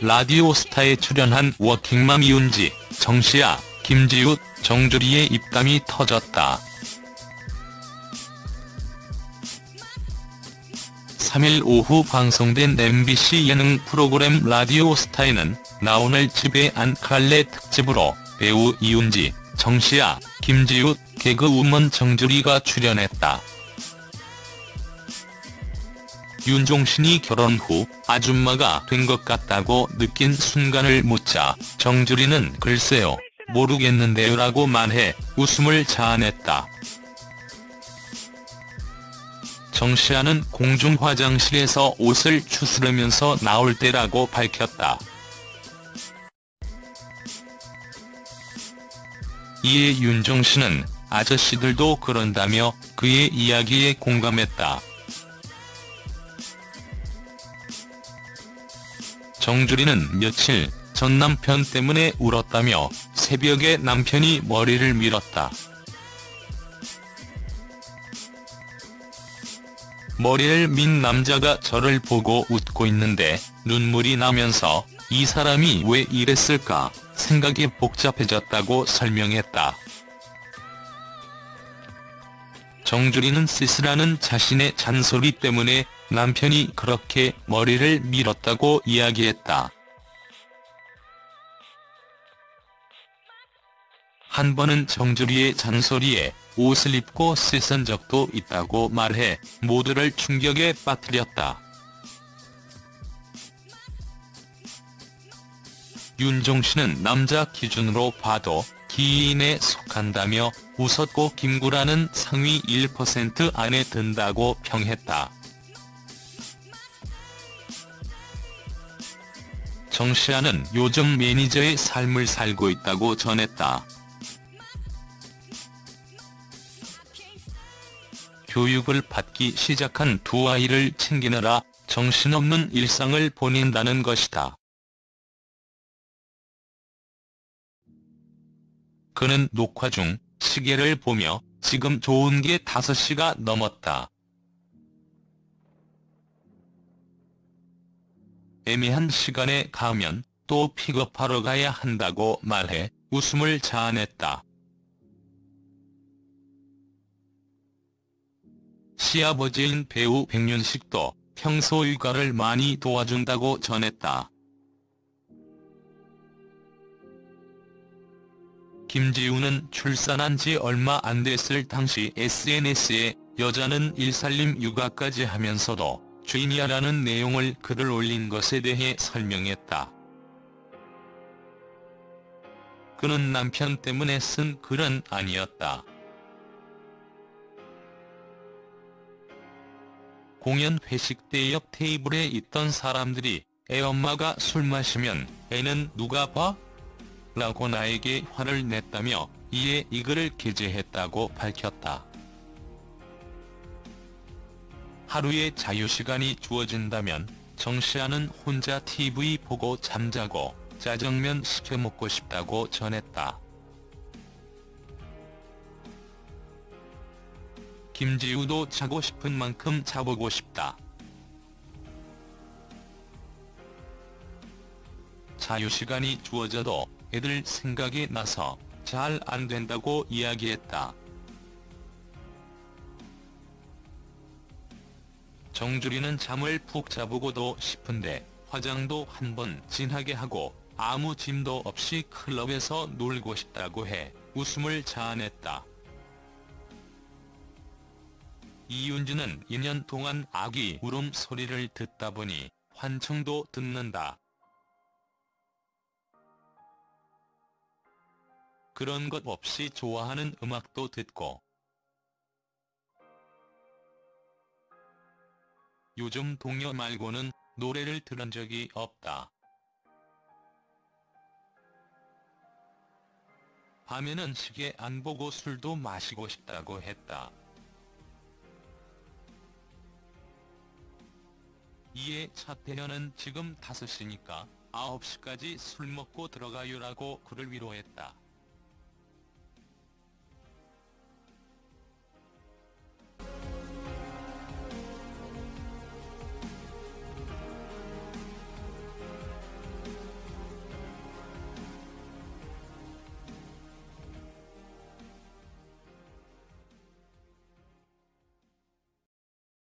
라디오스타에 출연한 워킹맘 이은지, 정시아, 김지읒, 정주리의 입담이 터졌다. 3일 오후 방송된 MBC 예능 프로그램 라디오스타에는 나 오늘 집에 안 갈래 특집으로 배우 이은지, 정시아, 김지읒, 개그우먼 정주리가 출연했다. 윤종신이 결혼 후 아줌마가 된 것 같다고 느낀 순간을 묻자 정주리는 글쎄요 모르겠는데요 라고 말해 웃음을 자아냈다. 정시아는 공중 화장실에서 옷을 추스르면서 나올 때라고 밝혔다. 이에 윤종신은 아저씨들도 그런다며 그의 이야기에 공감했다. 정주리는 며칠 전 남편 때문에 울었다며 새벽에 남편이 머리를 밀었다. 머리를 민 남자가 저를 보고 웃고 있는데 눈물이 나면서 이 사람이 왜 이랬을까 생각이 복잡해졌다고 설명했다. 정주리는 쓸쓸하는 자신의 잔소리 때문에 남편이 그렇게 머리를 밀었다고 이야기했다. 한 번은 정주리의 잔소리에 옷을 입고 씻은 적도 있다고 말해 모두를 충격에 빠뜨렸다. 윤종신은 남자 기준으로 봐도 기인에 속한다며 웃었고 김구라는 상위 1% 안에 든다고 평했다. 정시아는 요즘 매니저의 삶을 살고 있다고 전했다. 교육을 받기 시작한 두 아이를 챙기느라 정신없는 일상을 보낸다는 것이다. 그는 녹화 중 시계를 보며 지금 좋은 게 5시가 넘었다. 애매한 시간에 가면 또 픽업하러 가야 한다고 말해 웃음을 자아냈다. 시아버지인 배우 백윤식도 평소 육아를 많이 도와준다고 전했다. 김지우는 출산한 지 얼마 안 됐을 당시 SNS에 여자는 일살림 육아까지 하면서도 죄인이야라는 내용을 글을 올린 것에 대해 설명했다. 그는 남편 때문에 쓴 글은 아니었다. 공연 회식 때 옆 테이블에 있던 사람들이 애 엄마가 술 마시면 애는 누가 봐? 라고 나에게 화를 냈다며 이에 이 글을 게재했다고 밝혔다. 하루에 자유시간이 주어진다면 정시아는 혼자 TV 보고 잠자고 짜장면 시켜 먹고 싶다고 전했다. 김지우도 자고 싶은 만큼 자보고 싶다. 자유시간이 주어져도 애들 생각이 나서 잘 안된다고 이야기했다. 정주리는 잠을 푹 자보고도 싶은데 화장도 한 번 진하게 하고 아무 짐도 없이 클럽에서 놀고 싶다고 해 웃음을 자아냈다. 이윤주는 2년 동안 아기 울음 소리를 듣다 보니 환청도 듣는다. 그런 것 없이 좋아하는 음악도 듣고 요즘 동요 말고는 노래를 들은 적이 없다. 밤에는 시계 안 보고 술도 마시고 싶다고 했다. 이에 차태현은 지금 5시니까 9시까지 술 먹고 들어가요라고 그를 위로했다.